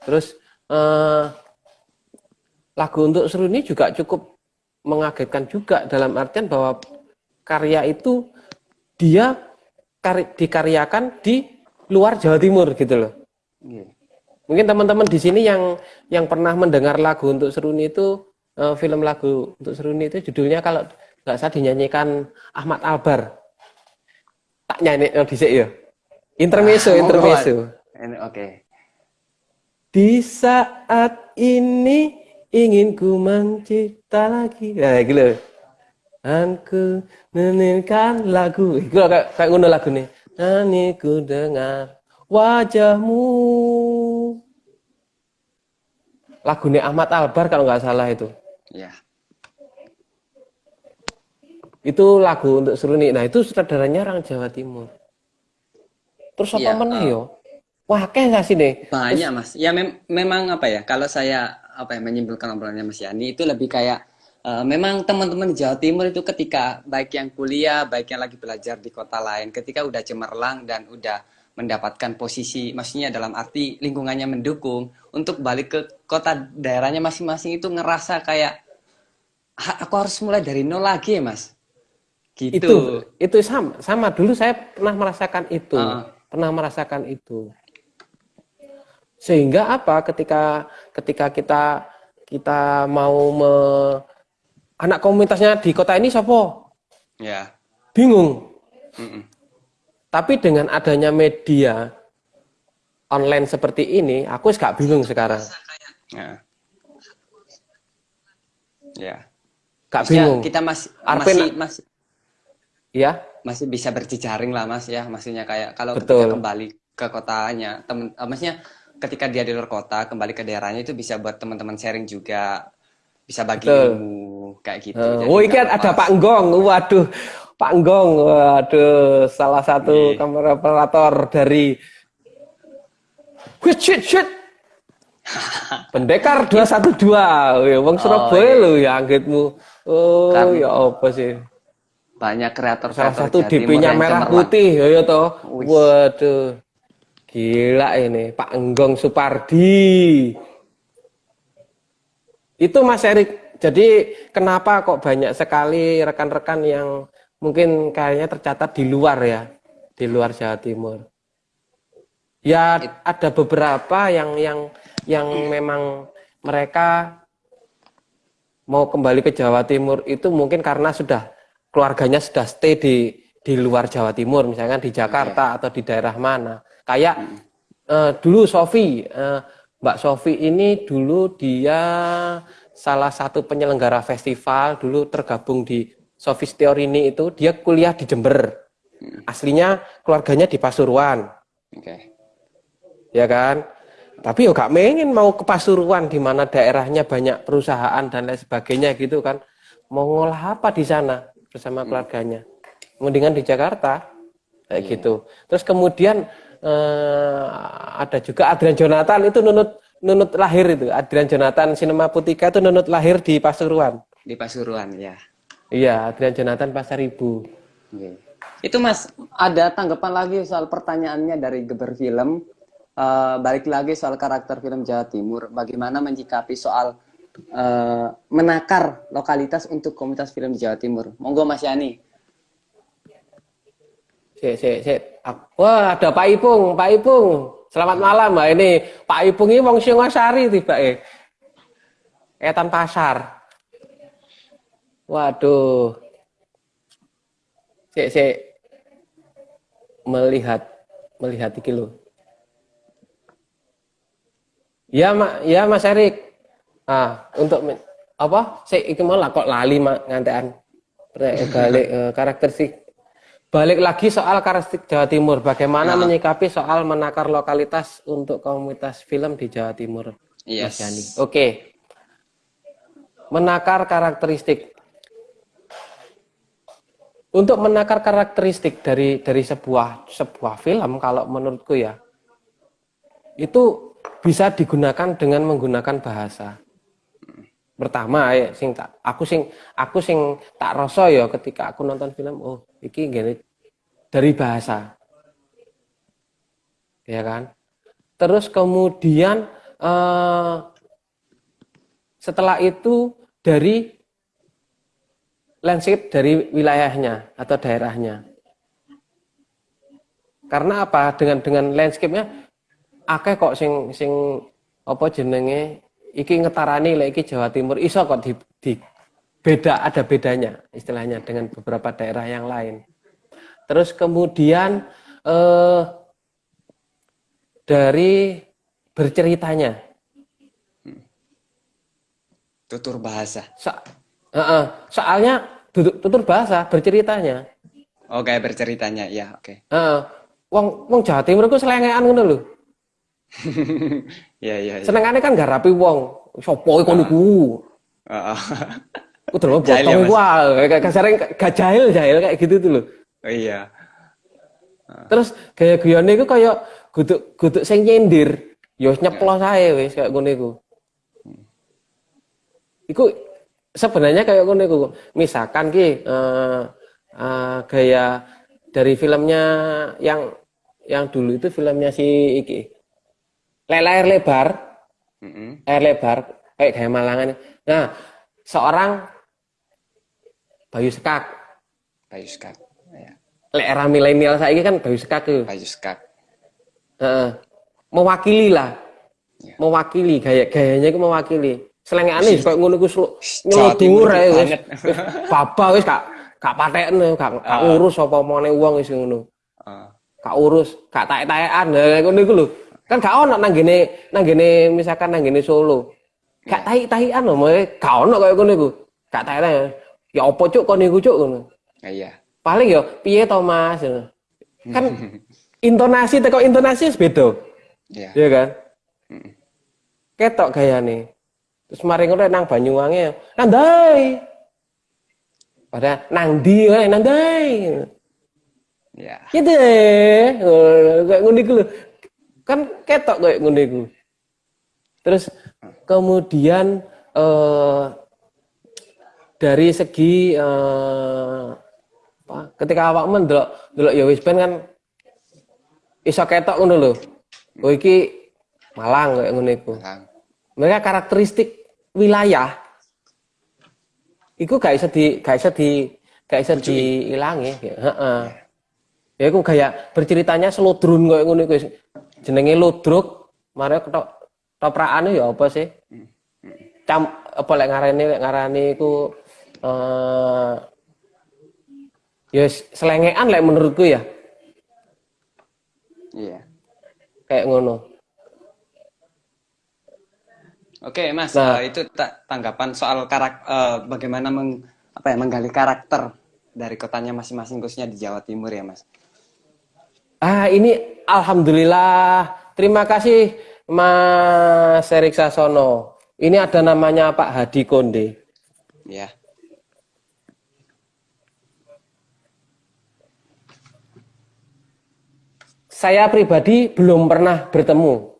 Terus uh, lagu untuk Seruni juga cukup mengagetkan juga dalam artian bahwa karya itu dia kar dikaryakan di luar Jawa Timur gitu loh. Yeah. Mungkin teman-teman di sini yang yang pernah mendengar lagu untuk Seruni itu uh, film lagu untuk Seruni itu judulnya kalau nggak salah dinyanyikan Ahmad Albar. Tak nyanyi oh, disik ya. Intermezzo, ah, intermezzo. Oke. Okay. Di saat ini ingin ku mencipta lagi. Nah gitu aku menyanyikan lagu. Itu kayak kayak ngono lagu nih. Nani ku dengar wajahmu. Lagu nih Ahmad Albar kalau nggak salah itu. Ya. Itu lagu untuk Seruni nah itu sutradaranya orang Jawa Timur. Terus apa ya, mana uh, yo? Wah kayak nggak sih nih? Banyak terus, mas. Ya mem memang apa ya? Kalau saya apa yang menyimpulkan obrolannya Mas Yani itu lebih kayak uh, memang teman-teman di Jawa Timur itu ketika baik yang kuliah, baik yang lagi belajar di kota lain, ketika udah cemerlang dan udah mendapatkan posisi, maksudnya dalam arti lingkungannya mendukung untuk balik ke kota daerahnya masing-masing itu ngerasa kayak aku harus mulai dari nol lagi ya mas. Gitu. Itu itu sama sama dulu saya pernah merasakan itu, uh. pernah merasakan itu. Sehingga apa ketika ketika kita kita mau me, anak komunitasnya di kota ini siapa? Ya. Bingung. Mm -mm. Tapi dengan adanya media online seperti ini, aku gak bingung sekarang. Ya. Ya. Gak bingung. Kita masih Arpen, masih masih ya masih bisa berjejaring lah mas ya maksudnya kayak kalau Betul. ketika kembali ke kotanya temen uh, maksudnya ketika dia di luar kota kembali ke daerahnya itu bisa buat teman-teman sharing juga bisa bagi Betul. ilmu kayak gitu. Uh, oh, ini ada Pak Nggong. Waduh, Pak Nggong. Waduh, salah satu yeah. kamera operator dari Wih, shit, shit. Pendekar 212. Ya, Wong Surabaya oh, iya. ya anggitmu. Oh, Karena ya apa sih? Banyak kreator Salah satu DP-nya merah putih, ya, ya toh. Waduh. Gila ini, Pak Enggong Supardi. Itu Mas Erik, jadi kenapa kok banyak sekali rekan-rekan yang mungkin kayaknya tercatat di luar ya, di luar Jawa Timur. Ya ada beberapa yang yang yang memang mereka mau kembali ke Jawa Timur itu mungkin karena sudah keluarganya sudah stay di di luar Jawa Timur, misalkan di Jakarta atau di daerah mana. Kayak uh, dulu Sofi, uh, Mbak Sofi ini dulu dia salah satu penyelenggara festival dulu tergabung di Sofi Teorini itu dia kuliah di Jember. Aslinya keluarganya di Pasuruan. Oke. Okay. Ya kan? Tapi yo gak mengen mau ke Pasuruan di mana daerahnya banyak perusahaan dan lain sebagainya gitu kan. Mau ngolah apa di sana bersama hmm. keluarganya. Mendingan di Jakarta kayak yeah. gitu. Terus kemudian eh, ada juga Adrian Jonathan itu nunut nunut lahir itu. Adrian Jonathan Sinema Putika itu nunut lahir di Pasuruan. Di Pasuruan ya. Iya, Adrian Jonathan Pasar Ibu. Okay. Itu Mas, ada tanggapan lagi soal pertanyaannya dari Geber Film. Uh, balik lagi soal karakter film Jawa Timur. Bagaimana menyikapi soal uh, menakar lokalitas untuk komunitas film di Jawa Timur? Monggo Mas Yani. Si, si, si. Wah, ada Pak Ipung, Pak Ipung. Selamat malam, Mbak. Ini Pak Ipung ini wong Singosari tiba eh. Etan Pasar. Waduh. Saya, saya melihat melihat iki lo. Ya, Mak, ya Mas Erik. Ah, untuk apa? Saya iki malah kok lali ngantean balik eh, karakteristik balik lagi soal karakteristik Jawa Timur. Bagaimana nah. menyikapi soal menakar lokalitas untuk komunitas film di Jawa Timur? Yes. Mas Yani. Oke. Menakar karakteristik untuk menakar karakteristik dari dari sebuah sebuah film kalau menurutku ya itu bisa digunakan dengan menggunakan bahasa pertama ya sing tak aku sing aku sing tak rasa ya ketika aku nonton film oh iki gini dari bahasa ya kan terus kemudian eh, setelah itu dari landscape dari wilayahnya atau daerahnya. Karena apa? Dengan dengan landscape-nya akeh kok sing sing apa jenenge iki ngetarani lek iki Jawa Timur iso kok di, di beda ada bedanya istilahnya dengan beberapa daerah yang lain. Terus kemudian eh, dari berceritanya tutur bahasa. So, uh, uh, soalnya tutur bahasa berceritanya. Oh kayak berceritanya ya oke. Okay. Uh, wong wong Jawa Timur ku selengean ngono lho. Iya iya. Senengane kan gak rapi wong. Sopo iku niku? Heeh. Ku terlalu botong kasarnya gak jahil jahil kayak gitu tuh loh. Oh iya. Terus gaya gayane iku kayak guduk guduk sing nyindir. Ya nyeplos ae wis kayak ngono iku. Iku sebenarnya kayak ngono iku. Misalkan ki uh, uh, gaya dari filmnya yang yang dulu itu filmnya si iki. Layar lebar. Mm -hmm. Lebar kayak gaya Malangan. Nah, seorang Bayu Sekak. Bayu Sekak. Ya. Lek era milenial saya kan Bayu Sekak tuh. Bayu Sekak. Uh, mewakili lah. Ya. Mewakili gaya gayanya itu mewakili selengane kayak ngono ku nyeludur ae wis. Baba wis gak gak patekne, gak gak ah. urus apa mone wong wis ngono. Heeh. Gak urus, gak taek-taekan. Lah ngono iku lho. Kan gak ono nang gene nang gene misalkan nang gene Solo. Gak iya. taek-taekan lho, gak ono kaya ngono iku. Gak taek Ya apa cuk kon niku cuk ngono. Iya. Paling ya piye to Mas? Kan intonasi teko intonasi beda. Iya. Iya kan? Ketok gayane. Terus mari ngono nang Banyuwangi, nandai. Pada nang di, nandai. Ya. Gitu kayak ngono iku Kan ketok kayak ngono iku. Terus kemudian eh, dari segi eh, ketika awak mendelok delok ya wis ben kan iso ketok ngono lho. Oh iki Malang kayak ngono iku. Mereka karakteristik wilayah iku gak bisa di gak bisa di gak bisa diilangi heeh. Ya iku kayak berceritanya seludrun kok ngono iku jenenge ludruk mare ketok toprakane ya apa sih? Cam apa lek ngarani lek ngarani iku eh ya selengean lek menurutku ya Iya. kayak ngono Oke, Mas, Nah. eh, itu ta- tanggapan soal karak eh, bagaimana meng, apa ya, menggali karakter dari kotanya masing-masing khususnya di Jawa Timur ya, Mas. Ah, ini alhamdulillah. Terima kasih Mas Erik Sasono. Ini ada namanya Pak Hadi Konde. Ya. Saya pribadi belum pernah bertemu.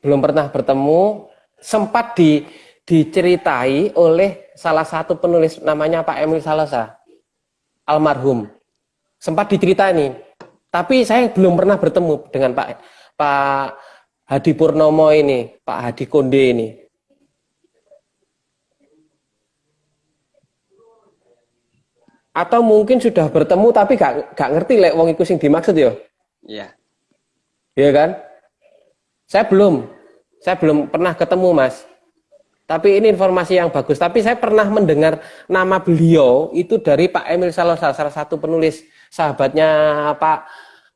Belum pernah bertemu. Sempat di, diceritai oleh salah satu penulis namanya Pak Emil Salasa. Almarhum. Sempat diceritain. Tapi saya belum pernah bertemu dengan Pak Pak Hadi Purnomo ini, Pak Hadi Konde ini. Atau mungkin sudah bertemu tapi gak, gak ngerti lek wong iku sing dimaksud ya Iya. iya kan? Saya belum. Saya belum pernah ketemu mas. Tapi ini informasi yang bagus. Tapi saya pernah mendengar nama beliau itu dari Pak Emil Salosa salah satu penulis sahabatnya Pak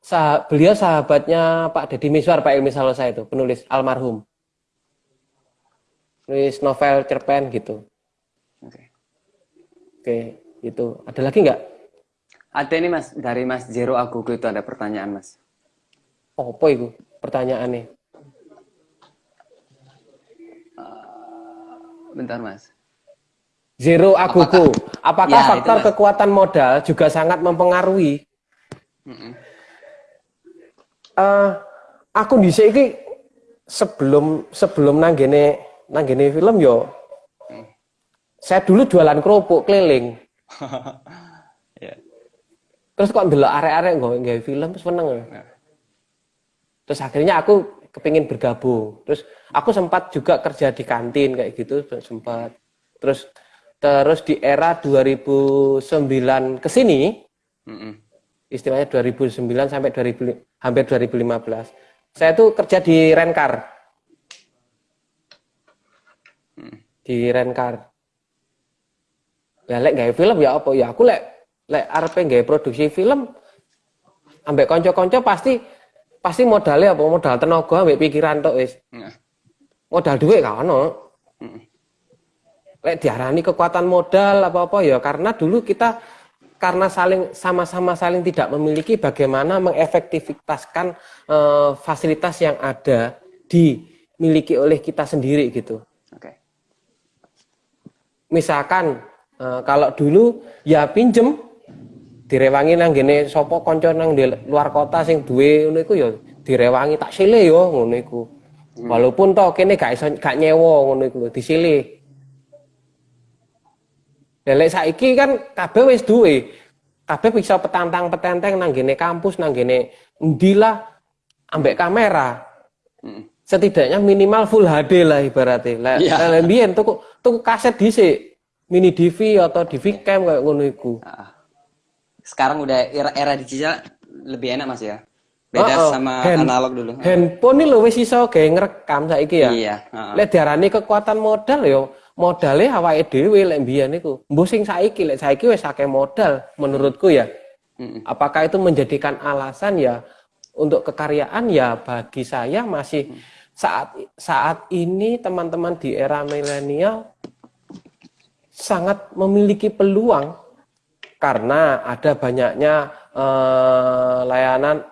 sah, beliau sahabatnya Pak Deddy Miswar Pak Emil Salosa itu penulis almarhum. Nulis novel cerpen gitu. Oke. oke itu ada lagi nggak Ada ini, Mas, dari Mas Jero Agogo itu ada pertanyaan, Mas. Oh, apa itu pertanyaannya? Bentar, Mas. Zero agogo. Apakah, Ya, itu, faktor Mas. kekuatan modal juga sangat mempengaruhi? Mm-mm. Eh, aku di iki sebelum sebelum nanggene nanggene film yo. Saya dulu jualan kerupuk keliling. Ya. Terus kok ndelok arek-arek nggawe film terus seneng. Ya. Terus akhirnya aku kepingin bergabung. Terus aku sempat juga kerja di kantin kayak gitu sempat. Terus terus di era 2009 ke sini Mm-mm. istilahnya 2009 sampai 2000, hampir 2015. Saya tuh kerja di Rencar. Di Rencar. Ya lek gawe film ya apa ya aku lek lek arep gawe produksi film ambek konco-konco pasti pasti modalnya apa modal tenaga ambek pikiran tok wis. Nah. Modal duit gak ono. Lek diarani kekuatan modal apa-apa ya karena dulu kita karena saling sama-sama saling tidak memiliki bagaimana mengefektivitaskan eh, fasilitas yang ada dimiliki oleh kita sendiri gitu. Oke. Misalkan eh, kalau dulu ya pinjem direwangi nang gene sapa kanca nang di luar kota sing duwe ngono iku ya direwangi tak sile yo ngono iku. Walaupun toh kene gak iso gak nyewa ngono iku disile. Lek saiki kan kabeh wis duwe. Kabeh bisa petantang-petenteng nang gene kampus, nang gene endi lah ambek kamera. Mm-mm. Setidaknya minimal full HD lah ibaratnya. Lah Iya. yeah. mbiyen tuku tuku kaset dhisik, mini DV atau DV cam kayak ngono iku. Sekarang udah era, era digital lebih enak, Mas ya. Beda Oh, oh. sama Hand- analog dulu. Handphone ini lho wis iso gawe ngrekam saiki ya. Iya. ah. Lek diarani kekuatan modal ya modalnya awake dhewe lek mbiyen iku. Mbok sing saiki lek saiki wis akeh modal menurutku ya. Apakah itu menjadikan alasan ya untuk kekaryaan ya bagi saya masih saat saat ini teman-teman di era milenial sangat memiliki peluang karena ada banyaknya eh, layanan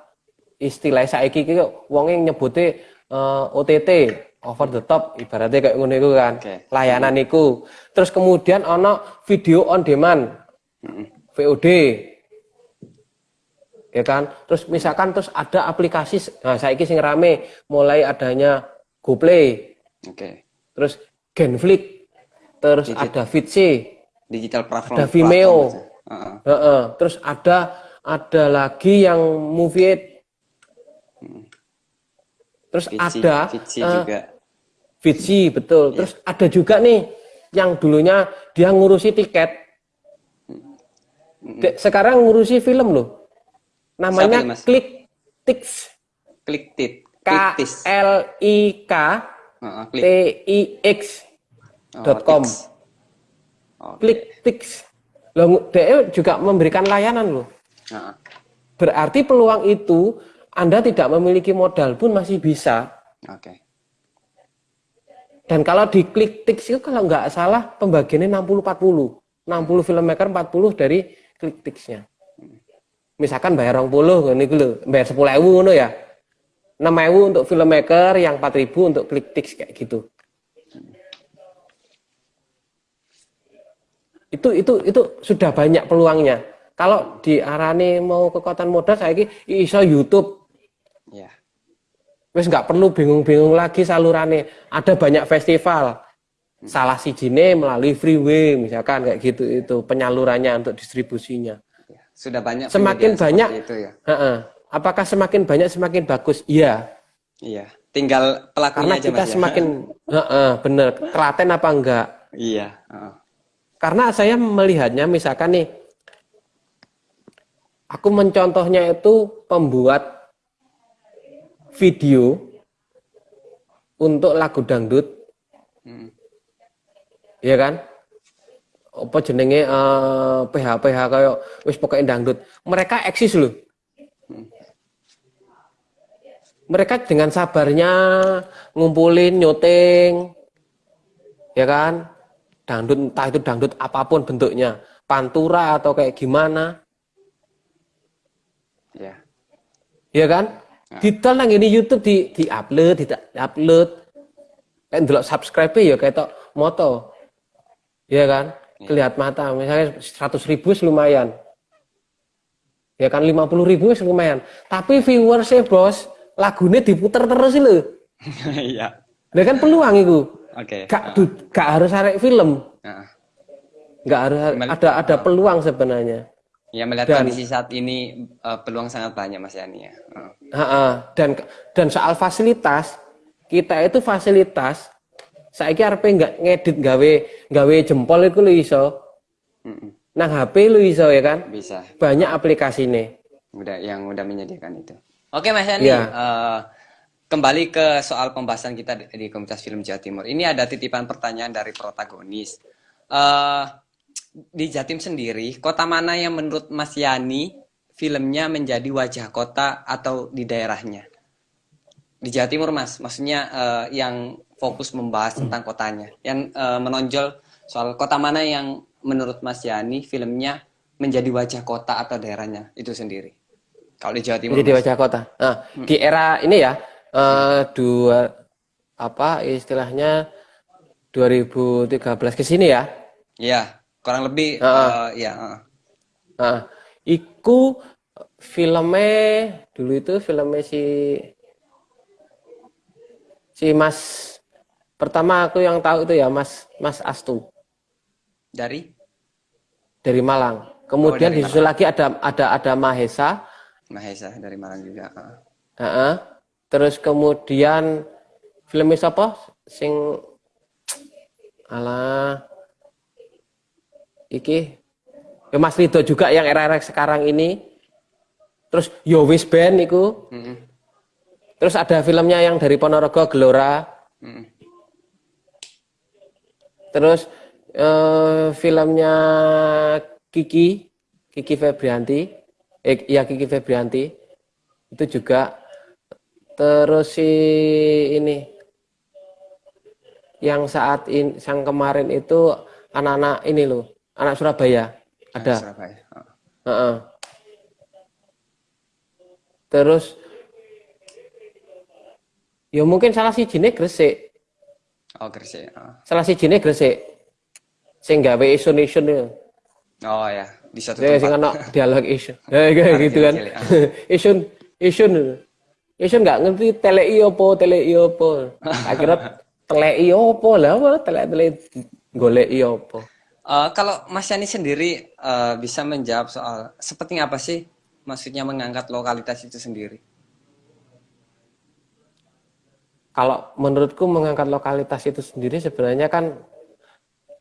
istilah saiki iki wong yang nyebute eh, OTT over the top ibaratnya kayak ngono iku kan Oke. layanan iku terus kemudian ono video on demand. VOD ya kan terus misalkan terus ada aplikasi nah saiki sing rame mulai adanya GoPlay Oke. terus Genflix terus Digi- ada Vidse Digital platform. Ada Vimeo. platform, ya. Ah, ah. Heeh. terus ada ada lagi yang Movie terus Vici, ada Vici eh, juga. Fitsi betul. Terus ada juga nih yang dulunya dia ngurusi tiket. De- sekarang ngurusi film loh. Namanya Siapa? Klik Tix. Klik tit. K. L I K T. I X dot com. Oke. Klik Tix. Loh, DE juga memberikan layanan loh. Berarti peluang itu Anda tidak memiliki modal pun masih bisa. Oke. Dan kalau di klik Tix itu kalau nggak salah pembagiannya 60-40. 60 filmmaker 40 dari klik Tix-nya. Misalkan bayar 20 ini dulu, bayar 10 ewu ngono ya. 6 ewu untuk filmmaker, yang 4 ribu untuk klik Tix kayak gitu. Itu itu itu sudah banyak peluangnya. Kalau diarani mau kekuatan modal saya ini iso YouTube Ya. wis nggak perlu bingung-bingung lagi salurannya ada banyak festival salah si jine melalui freeway misalkan kayak gitu itu penyalurannya untuk distribusinya ya. Sudah banyak Semakin banyak. itu ya. Heeh. apakah semakin banyak semakin bagus iya Iya. Tinggal pelakunya karena aja kita Mas ya. semakin Heeh, bener telaten apa enggak Iya. Heeh. Karena saya melihatnya misalkan nih aku mencontohnya itu pembuat video untuk lagu dangdut Hmm. Iya kan? Apa jenenge eh PH PH kayak wis pokoknya dangdut. Mereka eksis loh. Mereka dengan sabarnya ngumpulin nyuting, ya kan? Dangdut entah itu dangdut apa pun bentuknya, pantura atau kayak gimana, Iya. ya kan? Didol nang ini YouTube di di upload, di upload. Kan delok subscribe ya kayak tok moto. Ya kan? Kelihat mata misalnya 100 ribu lumayan. Ya kan 50 ribu lumayan. Tapi viewersnya bos, lagunya diputer terus lho. Iya. Lah kan peluang itu. Oke. Gak, du- gak harus arek film. Heeh. Gak harus Mel- ada ada peluang sebenarnya. Ya melihat Dan- kondisi saat ini eh, peluang sangat banyak Mas Yani ya. Heeh. Ha-ha. Dan dan soal fasilitas, kita itu fasilitas saiki arepe nggak ngedit gawe gawe jempol itu lo iso. Mm-mm. Nang HP lu iso ya kan? Bisa. Banyak aplikasi nih. Udah yang udah menyediakan itu. Oke Mas Yani, Iya. eh, kembali ke soal pembahasan kita di, di Komunitas Film Jawa Timur. Ini ada titipan pertanyaan dari protagonis. Eh, di Jatim sendiri, kota mana yang menurut Mas Yani filmnya menjadi wajah kota atau di daerahnya? Di Jawa Timur Mas, maksudnya eh, yang fokus membahas tentang kotanya, yang eh, menonjol soal kota mana yang menurut Mas Yani filmnya menjadi wajah kota atau daerahnya itu sendiri. Kalau di Jawa Timur, Jadi Mas. wajah kota. Nah, di era ini ya eh, dua apa istilahnya 2013 ke sini ya. Iya, kurang lebih Heeh. eh, ya. heeh. Nah, iku filmnya dulu itu filmnya si si Mas pertama aku yang tahu itu ya Mas Mas Astu Dari dari Malang. Kemudian dari disusul lagi ada ada ada Mahesa, Mahesa dari Malang juga. heeh. Heeh. Terus kemudian filmnya siapa? Sing alah iki ya Mas Rido juga yang era-era sekarang ini. Terus Yowis Band iku. Mm-mm. Terus ada filmnya yang dari Ponorogo Gelora. Mm-mm. Terus eh, filmnya Kiki, Kiki Febrianti, eh, ya Kiki Febrianti itu juga. Terus si ini yang saat ini, yang kemarin itu anak-anak ini loh, anak Surabaya ada. Surabaya. heeh. Heeh. Terus ya mungkin salah si jine Gresik, Oh, Gresik. heeh. salah si jine Gresik. Sing gawe isun-isun itu. Oh ya, di suatu Ya sing tempat. ana dialog isun. Ya kayak gitu kan. cilik, isun isun. Isun nggak ngerti teleki opo, teleki opo. Akhirnya teleki opo lah, apa telek-telek goleki opo. Eh, kalau Mas Yani sendiri eh, bisa menjawab soal seperti apa sih maksudnya mengangkat lokalitas itu sendiri? kalau menurutku mengangkat lokalitas itu sendiri sebenarnya kan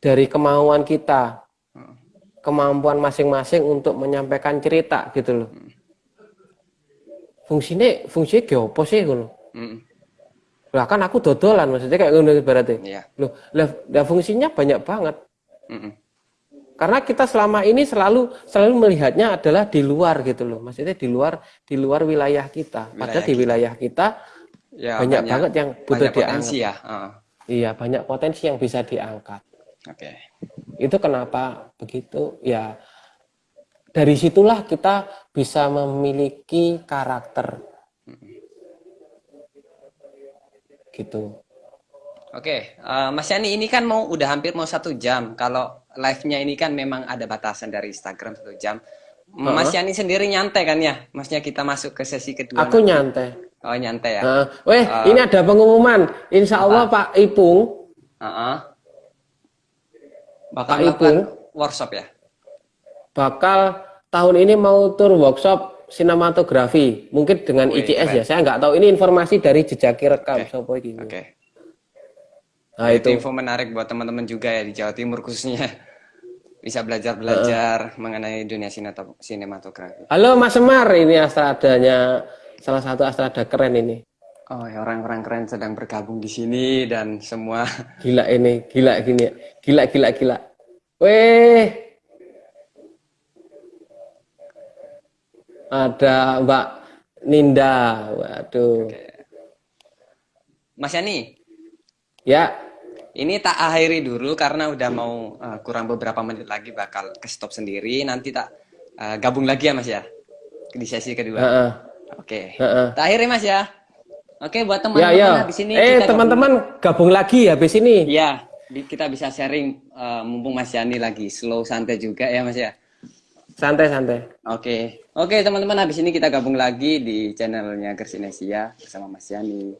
dari kemauan kita, kemampuan masing-masing untuk menyampaikan cerita gitu loh. Fungsinya fungsinya apa sih loh. Mm. Lah kan aku dodolan maksudnya kayak ngono berarti. Iya. Loh, lah, fungsinya banyak banget. Mm-mm. Karena kita selama ini selalu selalu melihatnya adalah di luar gitu loh. Maksudnya di luar di luar wilayah kita. Padahal Wilayah di kita. wilayah kita Ya, banyak, banget yang butuh banyak diangkat. ya. Heeh. Iya, banyak potensi yang bisa diangkat. Oke. Itu kenapa begitu? Ya dari situlah kita bisa memiliki karakter. Gitu. Oke, eh, Mas Yani ini kan mau udah hampir mau satu jam. Kalau live-nya ini kan memang ada batasan dari Instagram satu jam. Mas Yani sendiri nyantai kan ya? Maksudnya kita masuk ke sesi kedua. Aku nanti. nyantai. Oh nyantai ya. Nah, weh, ini ada pengumuman. Insya Allah Pak Ipung Heeh. Bakal Pak Ipung. workshop ya? bakal tahun ini mau tur workshop sinematografi. Mungkin dengan Wih, ICS keren. ya. Saya nggak tahu ini informasi dari jejaki rekam. Oke. Sopo iki? Oke. Nah itu itu. info menarik buat teman-teman juga ya di Jawa Timur khususnya. Bisa belajar-belajar mengenai dunia sinematografi. Halo Mas Semar, ini astradanya salah satu astrada keren ini. Oh, ya orang-orang keren sedang bergabung di sini dan semua Gila ini, gila gini. Gila gila gila. Weh. Ada Mbak Ninda. Waduh. Mas Yani, Ya, ini tak akhiri dulu karena udah mau uh, kurang beberapa menit lagi bakal ke stop sendiri. Nanti tak uh, gabung lagi ya Mas ya di sesi kedua. heeh. Oke. Heeh. Tak akhiri Mas ya. Oke, buat Ya, teman-teman ya. habis ini Eh, kita gabung- teman-teman gabung lagi habis ini. Ya, kita bisa sharing uh, mumpung Mas Yani lagi slow santai juga ya Mas ya. Santai-santai. Oke, oke teman-teman habis ini kita gabung lagi di channelnya Gersinesia bersama Mas Yani.